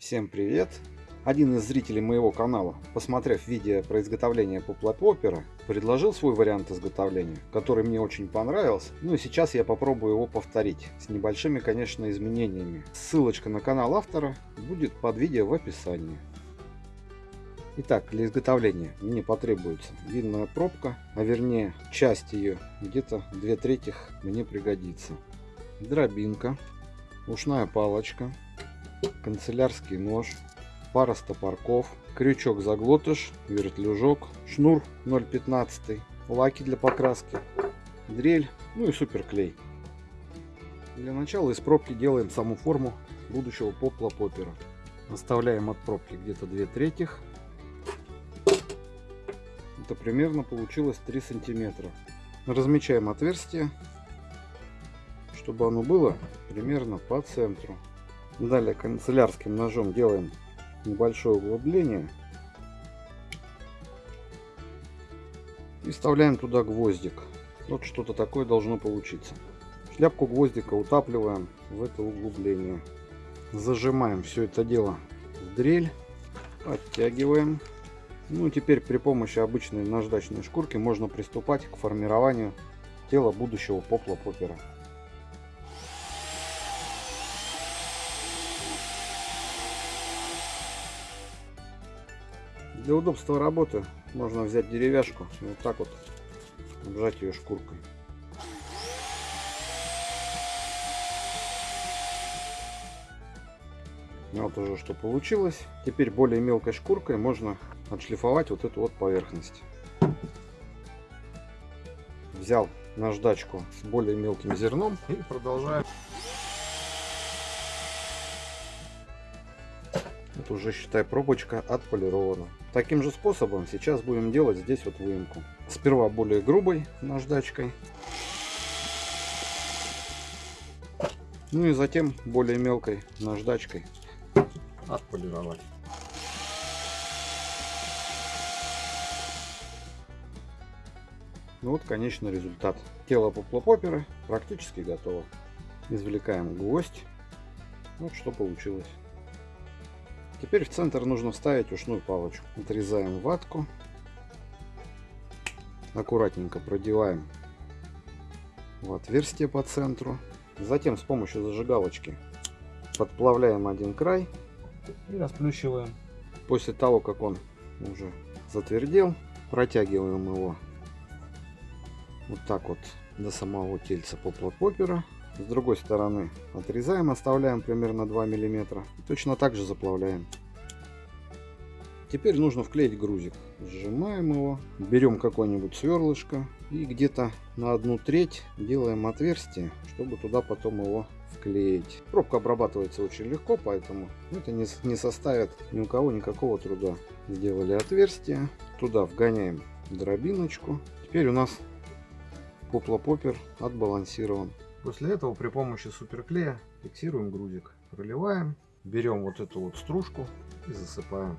Всем привет! Один из зрителей моего канала, посмотрев видео про изготовление поплопопера, предложил свой вариант изготовления, который мне очень понравился. Ну и сейчас я попробую его повторить, с небольшими, конечно, изменениями. Ссылочка на канал автора будет под видео в описании. Итак, для изготовления мне потребуется винная пробка, а вернее часть ее, где-то две трети мне пригодится. Дробинка, ушная палочка, канцелярский нож, пара стопорков, крючок-заглотыш, вертлюжок, шнур 0,15, лаки для покраски, дрель, ну и суперклей. Для начала из пробки делаем саму форму будущего попла-попера. Оставляем от пробки где-то 2 трети. Это примерно получилось 3 сантиметра. Размечаем отверстие, чтобы оно было примерно по центру. Далее канцелярским ножом делаем небольшое углубление. И вставляем туда гвоздик. Вот что-то такое должно получиться. Шляпку гвоздика утапливаем в это углубление. Зажимаем все это дело в дрель. Оттягиваем. Ну теперь при помощи обычной наждачной шкурки можно приступать к формированию тела будущего попла-попера. Для удобства работы можно взять деревяшку и вот так вот обжать ее шкуркой. Вот уже что получилось. Теперь более мелкой шкуркой можно отшлифовать вот эту вот поверхность. Взял наждачку с более мелким зерном и продолжаю Это уже, считай, пробочка отполирована. Таким же способом сейчас будем делать здесь вот выемку. Сперва более грубой наждачкой. Ну и затем более мелкой наждачкой отполировать. Ну вот конечный результат. Тело поплопопера практически готово. Извлекаем гвоздь. Вот что получилось. Теперь в центр нужно вставить ушную палочку. Отрезаем ватку. Аккуратненько продеваем в отверстие по центру. Затем с помощью зажигалочки подплавляем один край и расплющиваем. После того, как он уже затвердел, протягиваем его вот так вот до самого тельца попла-попера с другой стороны отрезаем, оставляем примерно 2 миллиметра. Точно так же заплавляем. Теперь нужно вклеить грузик. Сжимаем его, берем какое-нибудь сверлышко и где-то на одну треть делаем отверстие, чтобы туда потом его вклеить. Пробка обрабатывается очень легко, поэтому это не, не составит ни у кого никакого труда. Сделали отверстие, туда вгоняем дробиночку. Теперь у нас поплопопер отбалансирован. После этого при помощи суперклея фиксируем грузик. Проливаем, берем вот эту вот стружку и засыпаем.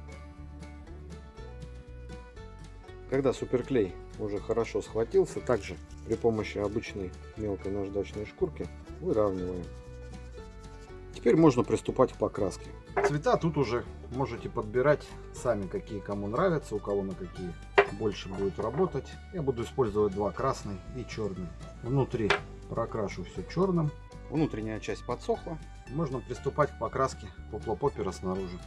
Когда суперклей уже хорошо схватился, также при помощи обычной мелкой наждачной шкурки выравниваем. Теперь можно приступать к покраске. Цвета тут уже можете подбирать сами, какие кому нравятся, у кого на какие больше будет работать. Я буду использовать два, красный и черный. Внутри прокрашу все черным. Внутренняя часть подсохла. Можно приступать к покраске поплопопера снаружи.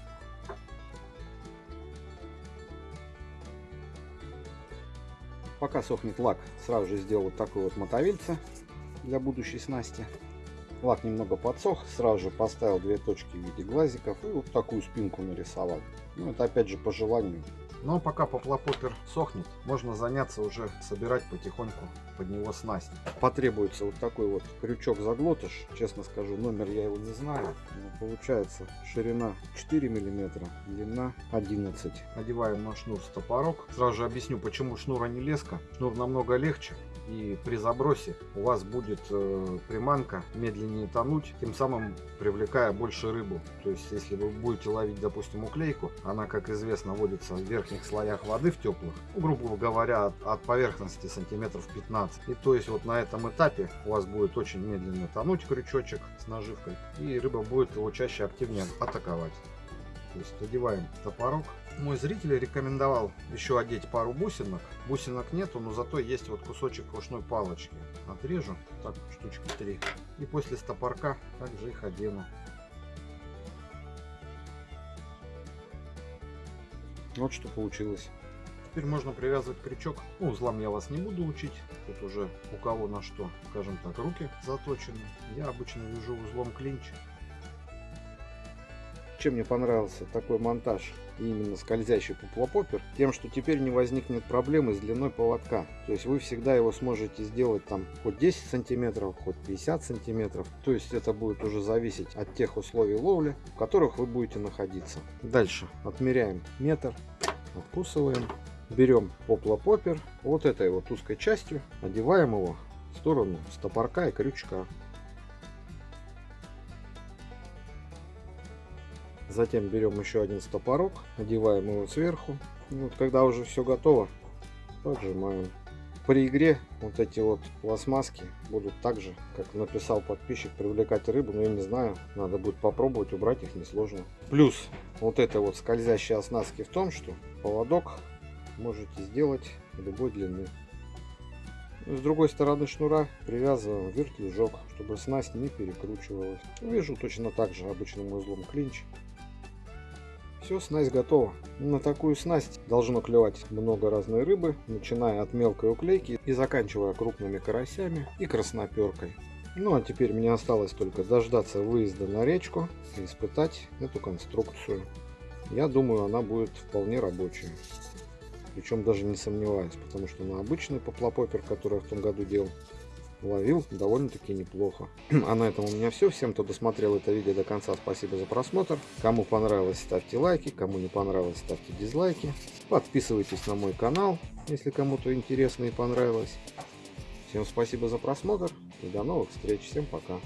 Пока сохнет лак, сразу же сделал вот такой вот мотовильце для будущей снасти. Лак немного подсох, сразу же поставил две точки в виде глазиков и вот такую спинку нарисовал. Ну, это опять же по желанию. Но пока поплопопер сохнет, можно заняться уже собирать потихоньку под него снасть. Потребуется вот такой вот крючок-заглотыш. Честно скажу, номер я его не знаю. Но получается ширина 4 миллиметра, длина 11. Одеваем на шнур стопорок. Сразу же объясню, почему шнур, а не леска. Шнур намного легче и при забросе у вас будет э, приманка медленнее тонуть, тем самым привлекая больше рыбу. То есть, если вы будете ловить, допустим, уклейку, она, как известно, водится в верхних слоях воды, в теплых, ну, грубо говоря, от, от поверхности сантиметров 15. И то есть, вот на этом этапе у вас будет очень медленно тонуть крючочек с наживкой, и рыба будет его чаще активнее атаковать. То есть одеваем топорок. Мой зритель рекомендовал еще одеть пару бусинок. Бусинок нету, но зато есть вот кусочек ушной палочки. Отрежу, так, штучки три. И после стопорка также их одену. Вот что получилось. Теперь можно привязывать крючок. Ну, узлам я вас не буду учить. Тут уже у кого на что, скажем так, руки заточены. Я обычно вяжу узлом клинч. Чем мне понравился такой монтаж именно скользящий поплопопер, тем, что теперь не возникнет проблемы с длиной поводка. То есть вы всегда его сможете сделать там хоть 10 сантиметров, хоть 50 сантиметров. То есть это будет уже зависеть от тех условий ловли, в которых вы будете находиться. Дальше отмеряем метр, откусываем берем поплопопер вот этой вот узкой частью, одеваем его в сторону стопорка и крючка. Затем берем еще один стопорок, одеваем его сверху. Вот когда уже все готово, поджимаем. При игре вот эти вот пластмасски будут так же, как написал подписчик, привлекать рыбу, но я не знаю, надо будет попробовать, убрать их несложно. Плюс вот этой вот скользящей оснастки в том, что поводок можете сделать любой длины. С другой стороны шнура привязываем вертлюжок, чтобы снасть не перекручивалась. Вяжу точно так же обычным узлом клинч. Все, снасть готова. На такую снасть должно клевать много разной рыбы, начиная от мелкой уклейки и заканчивая крупными карасями и красноперкой. Ну а теперь мне осталось только дождаться выезда на речку и испытать эту конструкцию. Я думаю, она будет вполне рабочей. Причем даже не сомневаюсь, потому что на обычный поплопопер, который я в том году делал, ловил довольно-таки неплохо. А на этом у меня все. Всем, кто досмотрел это видео до конца, спасибо за просмотр. Кому понравилось, ставьте лайки. Кому не понравилось, ставьте дизлайки. Подписывайтесь на мой канал, если кому-то интересно и понравилось. Всем спасибо за просмотр и до новых встреч. Всем пока.